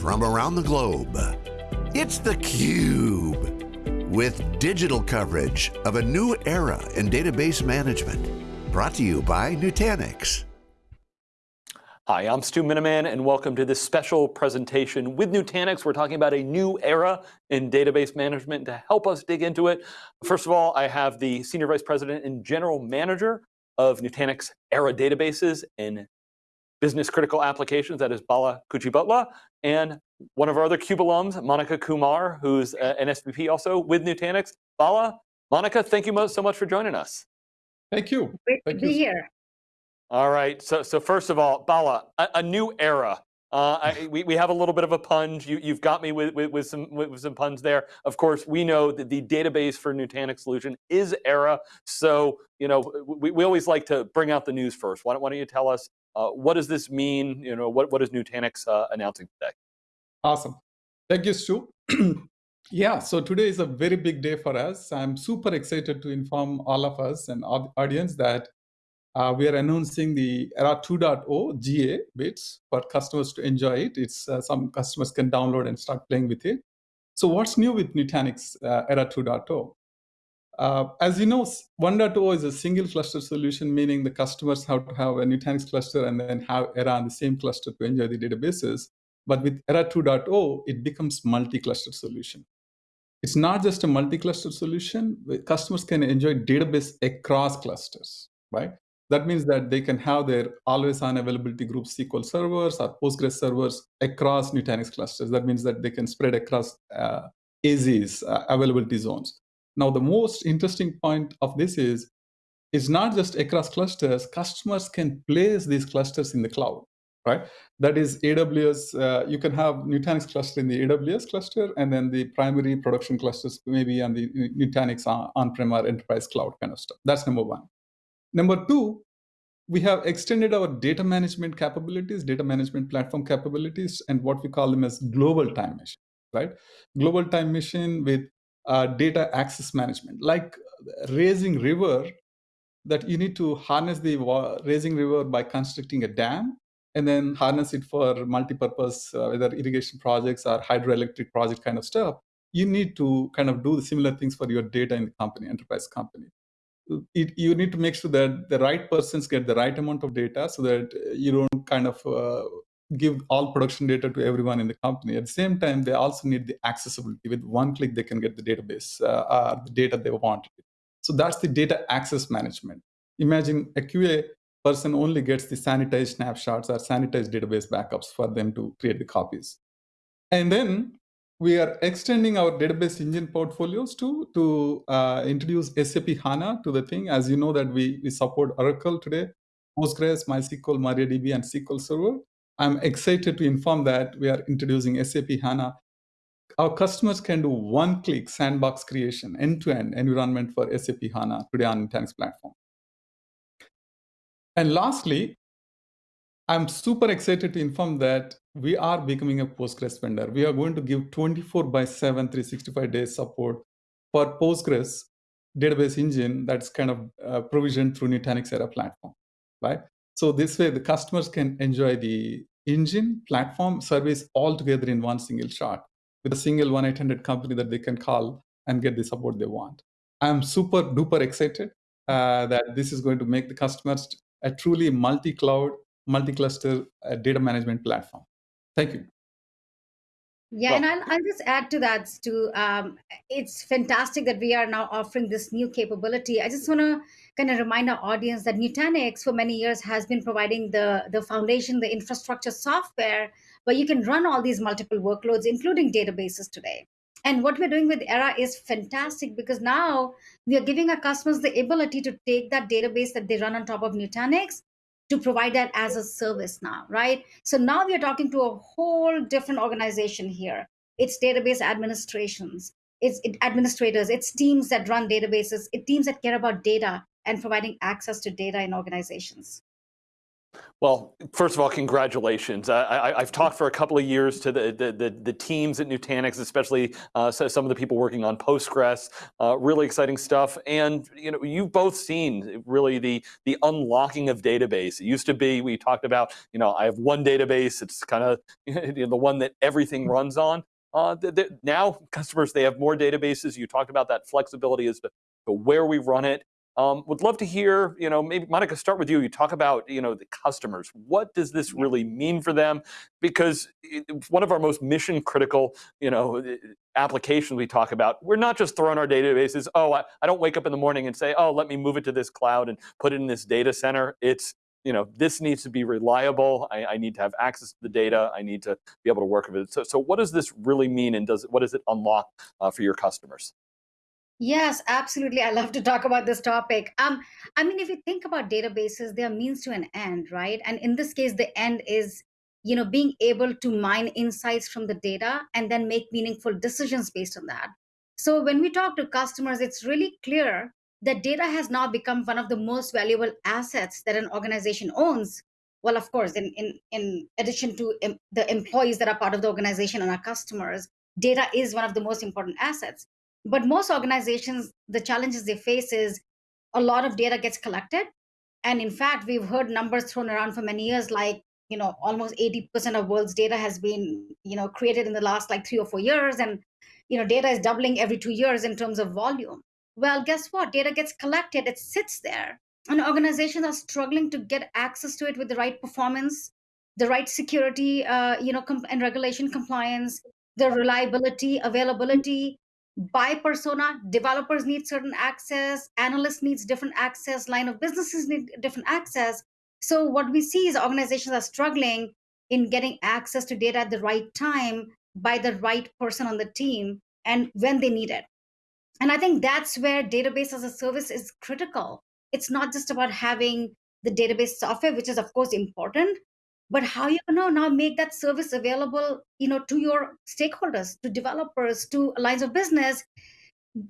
from around the globe. It's theCUBE, with digital coverage of a new era in database management. Brought to you by Nutanix. Hi, I'm Stu Miniman and welcome to this special presentation with Nutanix. We're talking about a new era in database management. To help us dig into it, first of all, I have the Senior Vice President and General Manager of Nutanix Era Databases and Business Critical Applications, that is Bala Kuchibhotla, and one of our other CUBE alums, Monica Kumar, who's uh, an SVP also with Nutanix. Bala, Monica, thank you so much for joining us. Thank you. Great thank to you. be here. All right, so, so first of all, Bala, a, a new era. Uh, I, we, we have a little bit of a punch. You, you've got me with, with, with some with, with, some puns there. Of course, we know that the database for Nutanix solution is Era. So, you know, we, we always like to bring out the news first. Why don't, why don't you tell us, uh, what does this mean? You know, what, what is Nutanix uh, announcing today? Awesome. Thank you, Stu. yeah, so today is a very big day for us. I'm super excited to inform all of us and audience that uh, we are announcing the ERA 2.0 GA bits for customers to enjoy it. It's uh, some customers can download and start playing with it. So what's new with Nutanix uh, ERA 2.0? Uh, as you know, 1.0 is a single cluster solution, meaning the customers have to have a Nutanix cluster and then have ERA on the same cluster to enjoy the databases. But with ERA 2.0, it becomes multi-cluster solution. It's not just a multi-cluster solution. Customers can enjoy database across clusters, right? That means that they can have their always-on availability group SQL servers or Postgres servers across Nutanix clusters. That means that they can spread across uh, AZs, uh, availability zones. Now, the most interesting point of this is, it's not just across clusters. Customers can place these clusters in the cloud, right? That is AWS. Uh, you can have Nutanix cluster in the AWS cluster, and then the primary production clusters maybe on the Nutanix on-prem or enterprise cloud kind of stuff. That's number one. Number two, we have extended our data management capabilities, data management platform capabilities, and what we call them as global time machine, right? Global time machine with uh, data access management, like raising river, that you need to harness the raising river by constructing a dam and then harness it for multi-purpose, uh, whether irrigation projects or hydroelectric project kind of stuff. You need to kind of do the similar things for your data in the company, enterprise company it, you need to make sure that the right persons get the right amount of data so that you don't kind of uh, give all production data to everyone in the company. At the same time, they also need the accessibility. With one click, they can get the database, uh, the data they want. So that's the data access management. Imagine a QA person only gets the sanitized snapshots or sanitized database backups for them to create the copies. And then we are extending our database engine portfolios to to uh, introduce SAP HANA to the thing. As you know that we, we support Oracle today, Postgres, MySQL, MariaDB, and SQL Server. I'm excited to inform that we are introducing SAP HANA. Our customers can do one-click sandbox creation, end-to-end -end environment for SAP HANA today on Nutanix platform. And lastly, I'm super excited to inform that we are becoming a Postgres vendor. We are going to give 24 by 7, 365 days support for Postgres database engine that's kind of uh, provisioned through Nutanix Era platform, right? So this way the customers can enjoy the engine platform service all together in one single shot with a single 1-800 company that they can call and get the support they want. I'm super duper excited uh, that this is going to make the customers a truly multi-cloud multi-cluster uh, data management platform. Thank you. Yeah, and I'll, I'll, just add to that, Stu. Um, it's fantastic that we are now offering this new capability. I just want to kind of remind our audience that Nutanix for many years has been providing the, the foundation, the infrastructure software, where you can run all these multiple workloads, including databases today. And what we're doing with Era is fantastic because now we are giving our customers the ability to take that database that they run on top of Nutanix to provide that as a service now, right? So now we are talking to a whole different organization here. It's database administrations, it's administrators, it's teams that run databases, it's teams that care about data and providing access to data in organizations. Well, first of all, congratulations. I, have talked for a couple of years to the, the, the, the teams at Nutanix, especially uh, some of the people working on Postgres, uh, really exciting stuff. And you know, you've both seen really the, the unlocking of database. It used to be, we talked about, you know, I have one database, it's kind of you know, the one that everything runs on. Uh, now customers, they have more databases. You talked about that flexibility as to, to where we run it. Um, would love to hear, you know, maybe Monica, start with you. You talk about, you know, the customers. What does this really mean for them? Because one of our most mission critical, you know, applications we talk about, we're not just throwing our databases. Oh, I, I don't wake up in the morning and say, oh, let me move it to this cloud and put it in this data center. It's, you know, this needs to be reliable. I, I, need to have access to the data. I need to be able to work with it. So, so what does this really mean, and does what does it unlock uh, for your customers? Yes, absolutely. I love to talk about this topic. Um, I mean, if you think about databases, they are means to an end, right? And in this case, the end is, you know, being able to mine insights from the data and then make meaningful decisions based on that. So when we talk to customers, it's really clear that data has now become one of the most valuable assets that an organization owns. Well, of course, in in in addition to the employees that are part of the organization and our customers, data is one of the most important assets. But most organizations, the challenges they face is a lot of data gets collected. And in fact, we've heard numbers thrown around for many years, like, you know, almost 80% of world's data has been, you know, created in the last like three or four years. And, you know, data is doubling every two years in terms of volume. Well, guess what? Data gets collected, it sits there. And organizations are struggling to get access to it with the right performance, the right security, uh, you know, and regulation compliance, the reliability, availability, by persona developers need certain access analysts needs different access line of businesses need different access. So what we see is organizations are struggling in getting access to data at the right time by the right person on the team and when they need it. And i think that's where database as a service is critical. It's not just about having the database software which is of course important but how you know now make that service available you know to your stakeholders to developers to lines of business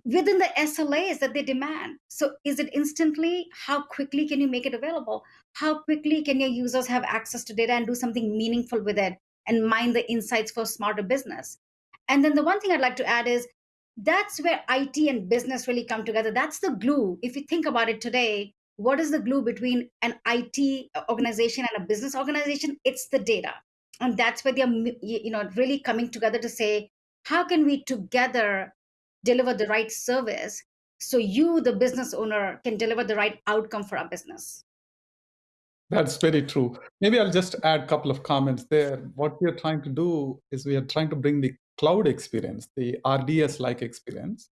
within the slas that they demand? So is it instantly? How quickly can you make it available? How quickly can your users have access to data and do something meaningful with it and mine the insights for smarter business? And then the one thing i'd like to add is that's where it and business really come together. That's the glue. If you think about it today what is the glue between an IT organization and a business organization? It's the data. And that's where they're you know really coming together to say, how can we together deliver the right service so you, the business owner, can deliver the right outcome for our business? That's very true. Maybe I'll just add a couple of comments there. What we are trying to do is we are trying to bring the cloud experience, the RDS like experience,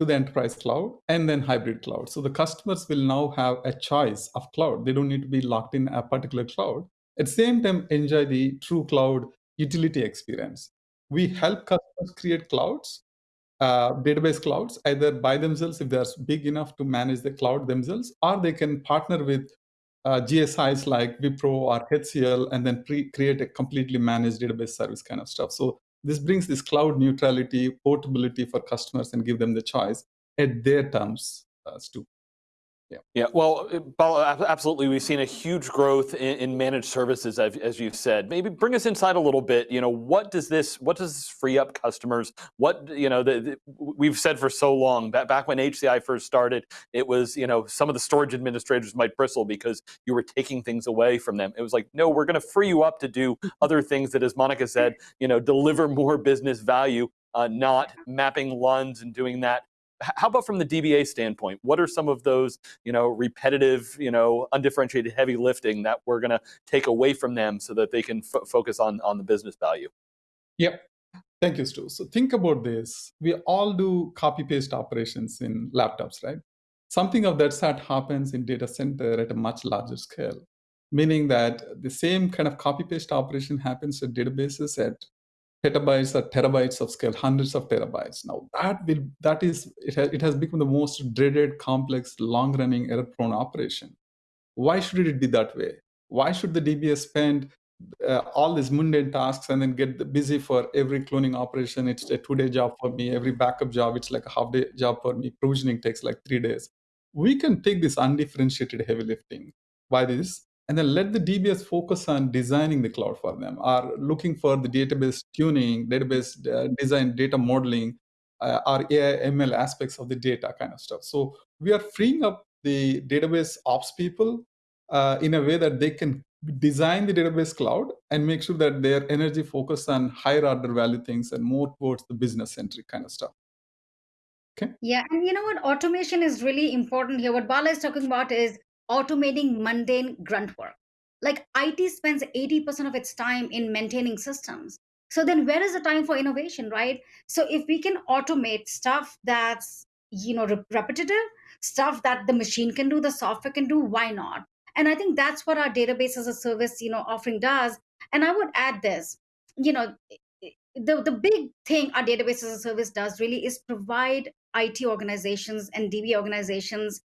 to the enterprise cloud and then hybrid cloud. So the customers will now have a choice of cloud. They don't need to be locked in a particular cloud. At the same time, enjoy the true cloud utility experience. We help customers create clouds, uh, database clouds, either by themselves if they're big enough to manage the cloud themselves, or they can partner with uh, GSIs like Wipro or HCL and then create a completely managed database service kind of stuff. So this brings this cloud neutrality, portability for customers and give them the choice at their terms uh, too. Yeah. Yeah. Well, uh, absolutely. We've seen a huge growth in, managed services, as you've said. Maybe bring us inside a little bit. You know, what does this what does this free up customers? What you know, the, the, we've said for so long. Back back when HCI first started, it was you know some of the storage administrators might bristle because you were taking things away from them. It was like, no, we're going to free you up to do other things that, as Monica said, you know, deliver more business value. Uh, not mapping LUNs and doing that how about from the DBA standpoint? What are some of those, you know, repetitive, you know, undifferentiated heavy lifting that we're going to take away from them so that they can focus on on the business value? Yep. Thank you, Stu. So think about this. We all do copy paste operations in laptops, right? Something of that sort happens in data center at a much larger scale, meaning that the same kind of copy paste operation happens at databases at petabytes or terabytes of scale, hundreds of terabytes. Now that will that is it has, it has become the most dreaded, complex, long-running, error-prone operation. Why should it be that way? Why should the DBA spend uh, all these mundane tasks and then get busy for every cloning operation? It's a two-day job for me. Every backup job, it's like a half-day job for me. Provisioning takes like three days. We can take this undifferentiated heavy lifting by this and then let the DBS focus on designing the cloud for them, or looking for the database tuning, database uh, design, data modeling, uh, or AI ML aspects of the data kind of stuff. So we are freeing up the database ops people uh, in a way that they can design the database cloud and make sure that their energy focus on higher order value things and more towards the business centric kind of stuff. Okay. Yeah, and you know what? Automation is really important here. What Bala is talking about is automating mundane grunt work. Like IT spends 80% of its time in maintaining systems. So then where is the time for innovation, right? So if we can automate stuff that's, you know, re- repetitive, stuff that the machine can do, the software can do, why not? And I think that's what our database as a service, you know, offering does. And I would add this, you know, the, the big thing our database as a service does really is provide IT organizations and DB organizations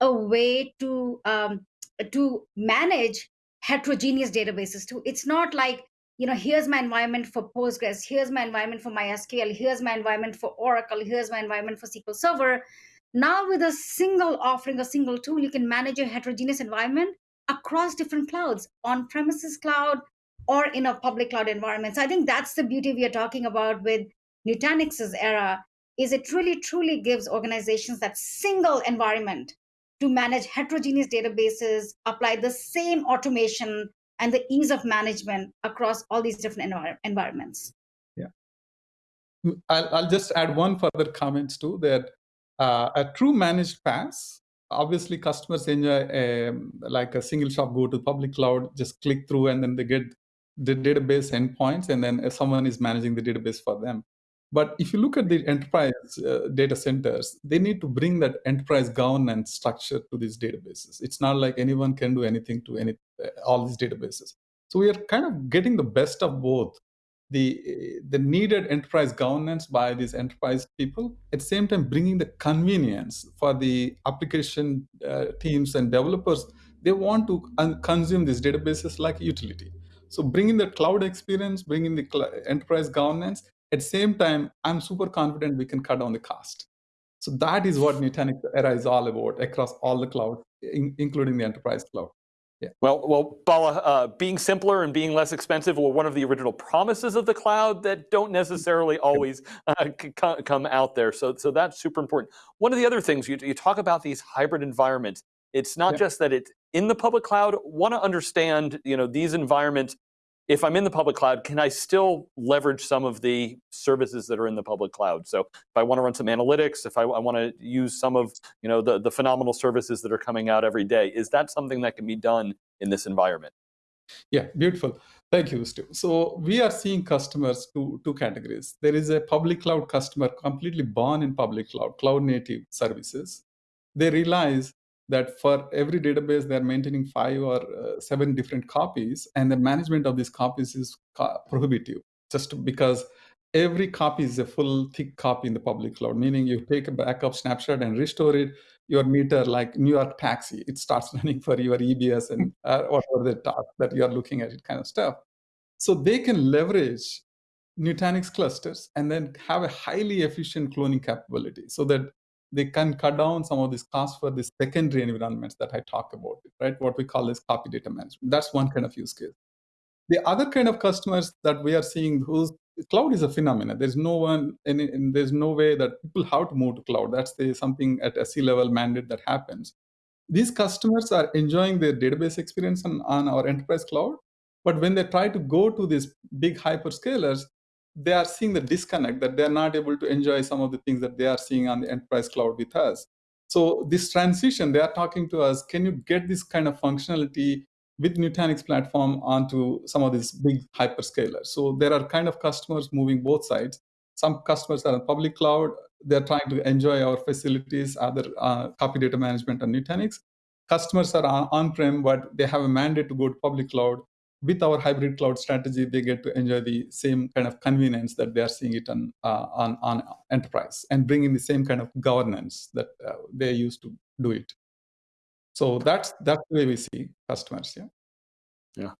a way to um, to manage heterogeneous databases too. It's not like you know here's my environment for Postgres, here's my environment for MySQL, here's my environment for Oracle, here's my environment for SQL Server. Now with a single offering, a single tool, you can manage your heterogeneous environment across different clouds, on-premises cloud or in a public cloud environment. So I think that's the beauty we are talking about with Nutanix's era is it really truly gives organizations that single environment to manage heterogeneous databases, apply the same automation and the ease of management across all these different envir environments. Yeah. I'll, I'll, just add one further comments too that uh, a true managed PaaS, obviously customers enjoy a, um, like a single shop, go to public cloud, just click through and then they get the database endpoints and then someone is managing the database for them. But if you look at the enterprise uh, data centers, they need to bring that enterprise governance structure to these databases. It's not like anyone can do anything to any uh, all these databases. So we are kind of getting the best of both the the needed enterprise governance by these enterprise people at the same time bringing the convenience for the application uh, teams and developers they want to consume these databases like utility so bringing the cloud experience bringing the enterprise governance at the same time, I'm super confident we can cut down the cost. So that is what Nutanix era is all about across all the clouds, in, including the enterprise cloud. Yeah. Well, well, Bala, uh, being simpler and being less expensive were one of the original promises of the cloud that don't necessarily always uh, come out there. So, so that's super important. One of the other things you, you talk about these hybrid environments. It's not yeah. just that it's in the public cloud. Want to understand, you know, these environments if I'm in the public cloud, can I still leverage some of the services that are in the public cloud? So if I want to run some analytics, if I, I want to use some of you know the, the phenomenal services that are coming out every day, is that something that can be done in this environment? Yeah, beautiful. Thank you, Stu. So we are seeing customers two, two categories. There is a public cloud customer completely born in public cloud, cloud native services. They realize that for every database they're maintaining five or uh, seven different copies and the management of these copies is prohibitive just because every copy is a full thick copy in the public cloud meaning you take a backup snapshot and restore it your meter like new york taxi it starts running for your ebs and uh, whatever the task that you're looking at it kind of stuff. So they can leverage nutanix clusters and then have a highly efficient cloning capability so that they can cut down some of these costs for the secondary environments that I talk about, right? What we call as copy data management. That's one kind of use case. The other kind of customers that we are seeing whose cloud is a phenomenon. There's no one, and, and there's no way that people have to move to cloud. That's the, something at a C-level mandate that happens. These customers are enjoying their database experience on, on our enterprise cloud, but when they try to go to these big hyperscalers, they are seeing the disconnect that they're not able to enjoy some of the things that they are seeing on the enterprise cloud with us. So this transition, they are talking to us, can you get this kind of functionality with Nutanix platform onto some of these big hyperscalers? So there are kind of customers moving both sides. Some customers are in public cloud, they're trying to enjoy our facilities, other uh, copy data management on Nutanix. Customers are on-prem, but they have a mandate to go to public cloud with our hybrid cloud strategy, they get to enjoy the same kind of convenience that they are seeing it on uh, on, on enterprise and bringing the same kind of governance that uh, they used to do it. So that's that's the way we see customers. Yeah. Yeah.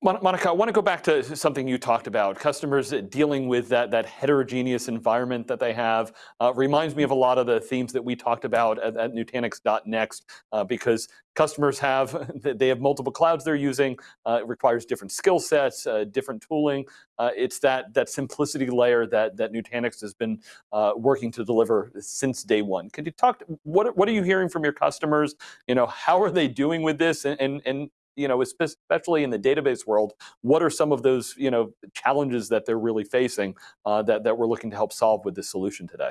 Monica, I want to go back to something you talked about. Customers dealing with that, that heterogeneous environment that they have uh, reminds me of a lot of the themes that we talked about at, at Nutanix.next uh, because customers have, they have multiple clouds they're using. Uh, it requires different skill sets, uh, different tooling. Uh, it's that, that simplicity layer that, that Nutanix has been uh, working to deliver since day one. Could you talk, what, what are you hearing from your customers? You know, how are they doing with this? And, and, and you know, especially in the database world, what are some of those, you know, challenges that they're really facing uh, that, that we're looking to help solve with this solution today?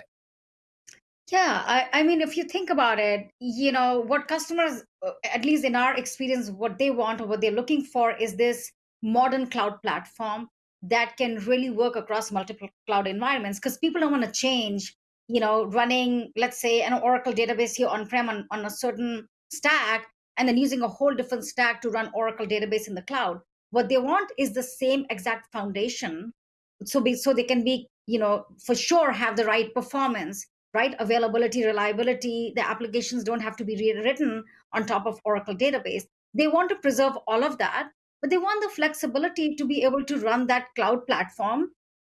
Yeah, I, I mean, if you think about it, you know, what customers, uh, at least in our experience, what they want or what they're looking for is this modern cloud platform that can really work across multiple cloud environments because people don't want to change, you know, running, let's say, an Oracle database here on-prem on, on a certain stack and then using a whole different stack to run Oracle database in the cloud. What they want is the same exact foundation, so be, so they can be, you know, for sure have the right performance, right availability, reliability. The applications don't have to be rewritten on top of Oracle database. They want to preserve all of that, but they want the flexibility to be able to run that cloud platform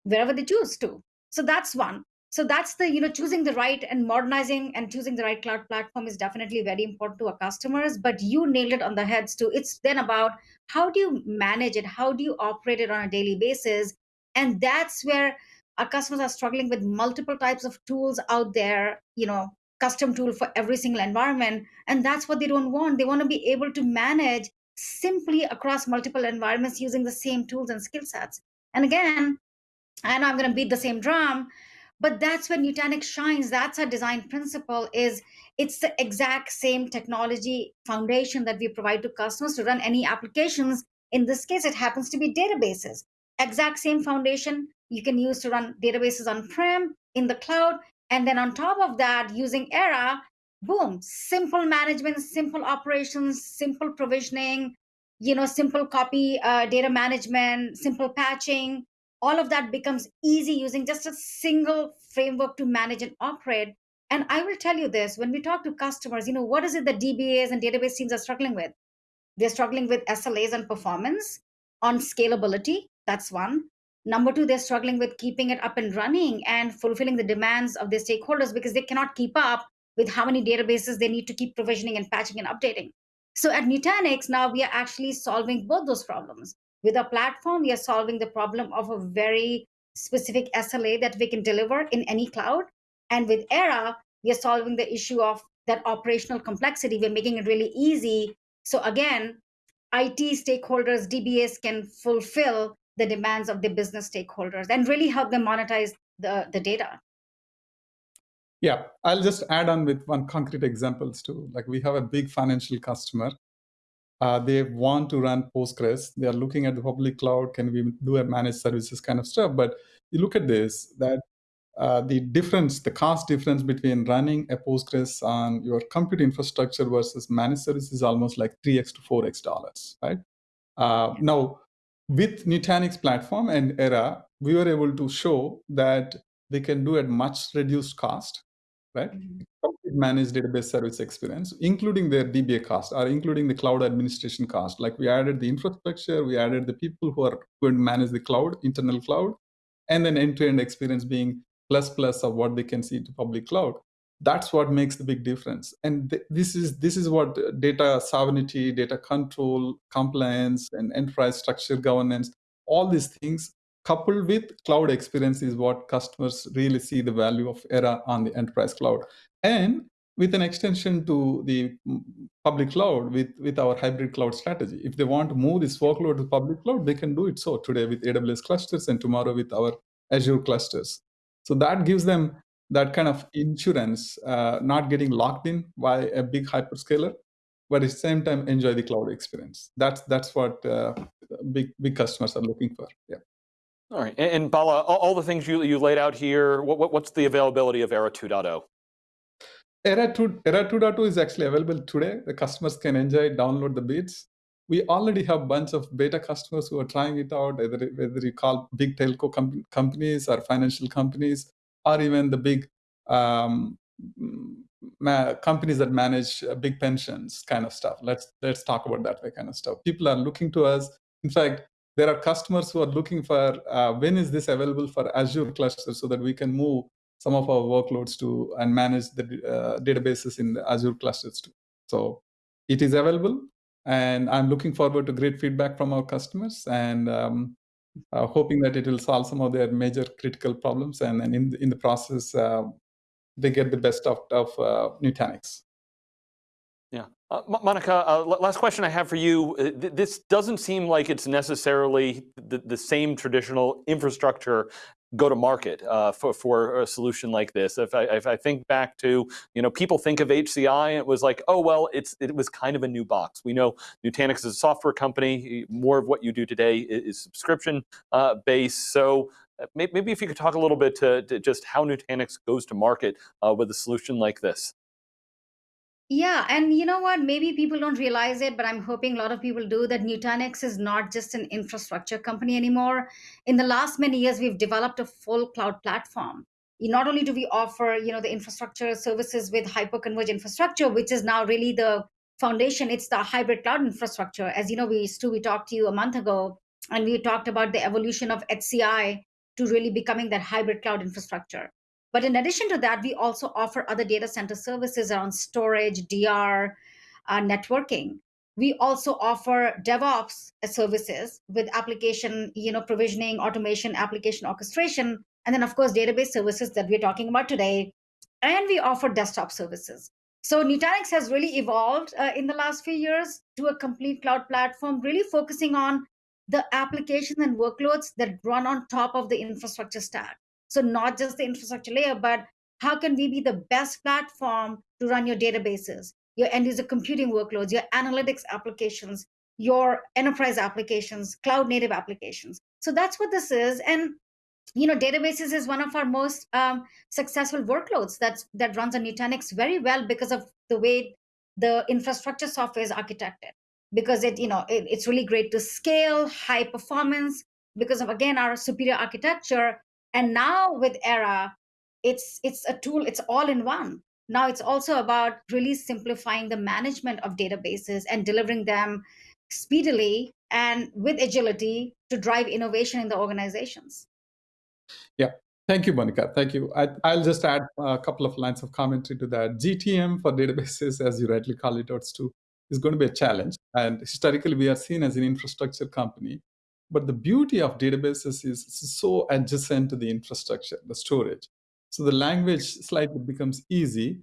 wherever they choose to. So that's one so that's the you know choosing the right and modernizing and choosing the right cloud platform is definitely very important to our customers but you nailed it on the heads too. It's then about how do you manage it? How do you operate it on a daily basis? And that's where our customers are struggling with multiple types of tools out there you know custom tool for every single environment. And that's what they don't want. They want to be able to manage simply across multiple environments using the same tools and skill sets. And again and i'm going to beat the same drum but that's where nutanix shines. That's our design principle is it's the exact same technology foundation that we provide to customers to run any applications. In this case it happens to be databases. Exact same foundation you can use to run databases on prem in the cloud and then on top of that using era boom simple management simple operations simple provisioning you know simple copy uh, data management simple patching all of that becomes easy using just a single framework to manage and operate. And I will tell you this when we talk to customers, you know, what is it that DBAs and database teams are struggling with? They're struggling with SLAs and performance on scalability. That's one. Number two, they're struggling with keeping it up and running and fulfilling the demands of their stakeholders because they cannot keep up with how many databases they need to keep provisioning and patching and updating. So at Nutanix, now we are actually solving both those problems. With our platform, we are solving the problem of a very specific SLA that we can deliver in any cloud. And with Era, we are solving the issue of that operational complexity. We're making it really easy. So again, IT stakeholders, DBAs can fulfill the demands of the business stakeholders and really help them monetize the, the data. Yeah, I'll just add on with one concrete examples too. Like we have a big financial customer uh, they want to run Postgres. They are looking at the public cloud. Can we do a managed services kind of stuff? But you look at this, that uh, the difference, the cost difference between running a Postgres on your compute infrastructure versus managed services is almost like 3x to 4x dollars, right? Uh, now, with Nutanix platform and Era, we were able to show that they can do at much reduced cost right? Mm-hmm. Managed database service experience, including their DBA cost or including the cloud administration cost. Like we added the infrastructure, we added the people who are going to manage the cloud, internal cloud, and then end-to-end experience being plus plus of what they can see to public cloud. That's what makes the big difference. And th this is this is what data sovereignty, data control, compliance, and enterprise structure governance, all these things coupled with cloud experience is what customers really see the value of Era on the enterprise cloud. And with an extension to the public cloud with, with our hybrid cloud strategy. If they want to move this workload to public cloud, they can do it so today with AWS clusters and tomorrow with our Azure clusters. So that gives them that kind of insurance, uh, not getting locked in by a big hyperscaler, but at the same time enjoy the cloud experience. That's that's what uh, big big customers are looking for. Yeah. All right, and, and Bala, all, all, the things you, you laid out here, what, what, what's the availability of Era 2.0? Era 2, Era 2.2 is actually available today. The customers can enjoy, download the bits. We already have a bunch of beta customers who are trying it out, whether, whether you call big telco com companies or financial companies, or even the big um, companies that manage uh, big pensions kind of stuff. Let's let's talk about that way kind of stuff. People are looking to us In fact, there are customers who are looking for uh, when is this available for Azure cluster so that we can move some of our workloads to and manage the uh, databases in the Azure clusters too. So it is available, and I'm looking forward to great feedback from our customers and um, uh, hoping that it will solve some of their major critical problems, and, and in in the process, uh, they get the best of of uh, Nutanix. Uh, Monica, uh, last question I have for you. Uh, this doesn't seem like it's necessarily the, the same traditional infrastructure go to market uh, for, for a solution like this. If I, if I, think back to, you know, people think of HCI, it was like, oh, well, it's, it was kind of a new box. We know Nutanix is a software company. More of what you do today is subscription uh, based. So uh, maybe if you could talk a little bit to, to just how Nutanix goes to market uh, with a solution like this. Yeah, and you know what? Maybe people don't realize it, but I'm hoping a lot of people do that Nutanix is not just an infrastructure company anymore. In the last many years, we've developed a full cloud platform. Not only do we offer, you know, the infrastructure services with hyperconverged infrastructure, which is now really the foundation, it's the hybrid cloud infrastructure. As you know, we Stu, we talked to you a month ago, and we talked about the evolution of HCI to really becoming that hybrid cloud infrastructure. But in addition to that, we also offer other data center services around storage, DR, uh, networking. We also offer DevOps services with application, you know, provisioning, automation, application orchestration, and then of course database services that we're talking about today. And we offer desktop services. So Nutanix has really evolved uh, in the last few years to a complete cloud platform, really focusing on the applications and workloads that run on top of the infrastructure stack. So not just the infrastructure layer, but how can we be the best platform to run your databases, your end user computing workloads, your analytics applications, your enterprise applications, cloud native applications. So that's what this is. And you know, databases is one of our most um, successful workloads that's that runs on Nutanix very well because of the way the infrastructure software is architected. Because it, you know, it, it's really great to scale, high performance, because of again our superior architecture and now with Era, it's it's a tool, it's all in one. Now it's also about really simplifying the management of databases and delivering them speedily and with agility to drive innovation in the organizations. Yeah, Thank you, Monica. Thank you. I, will just add a couple of lines of commentary to that. GTM for databases, as you rightly call it, too, is going to be a challenge. And historically, we are seen as an infrastructure company. But the beauty of databases is it's so adjacent to the infrastructure, the storage. So the language slightly becomes easy.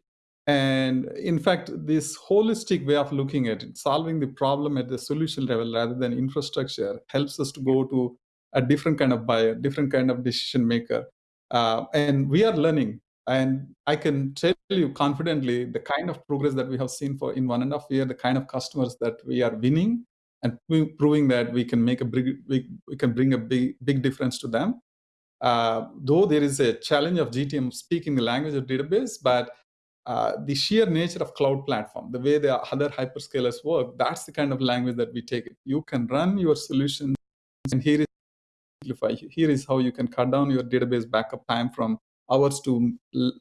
And in fact, this holistic way of looking at it, solving the problem at the solution level rather than infrastructure, helps us to go to a different kind of buyer, different kind of decision maker. Uh, and we are learning. And I can tell you confidently the kind of progress that we have seen for in one and a half year, the kind of customers that we are winning, and proving that we can make a big, we, can bring a big, big difference to them. Uh, though there is a challenge of GTM speaking the language of database, but uh, the sheer nature of cloud platform, the way the other hyperscalers work, that's the kind of language that we take. You can run your solution, and here is simplify. Here is how you can cut down your database backup time from hours to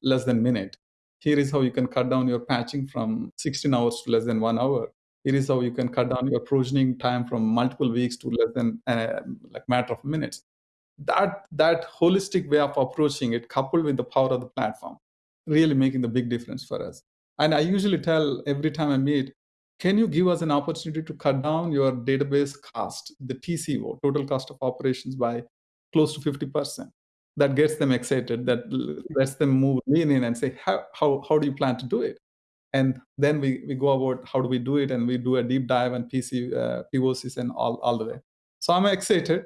less than minute. Here is how you can cut down your patching from 16 hours to less than one hour here is how you can cut down your provisioning time from multiple weeks to less than uh, like matter of minutes. That that holistic way of approaching it, coupled with the power of the platform, really making the big difference for us. And I usually tell every time I meet, can you give us an opportunity to cut down your database cost, the TCO, total cost of operations, by close to 50%? That gets them excited, that lets them move in and say, how, how, how do you plan to do it? And then we, we go about how do we do it and we do a deep dive and PC, uh, POCs and all, all the way. So I'm excited.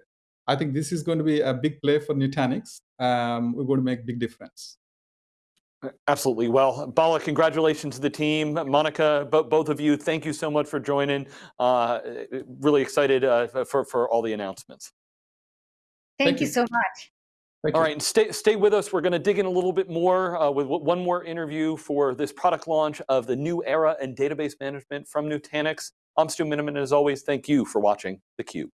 I think this is going to be a big play for Nutanix. Um, we're going to make big difference. Absolutely. Well, Bala, congratulations to the team. Monica, both of you, thank you so much for joining. Uh, really excited uh, for, for all the announcements. Thank, thank you. you so much. Thank All you. right, and stay, stay with us. We're going to dig in a little bit more uh, with one more interview for this product launch of the new era in database management from Nutanix. I'm Stu Miniman, and as always, thank you for watching theCUBE.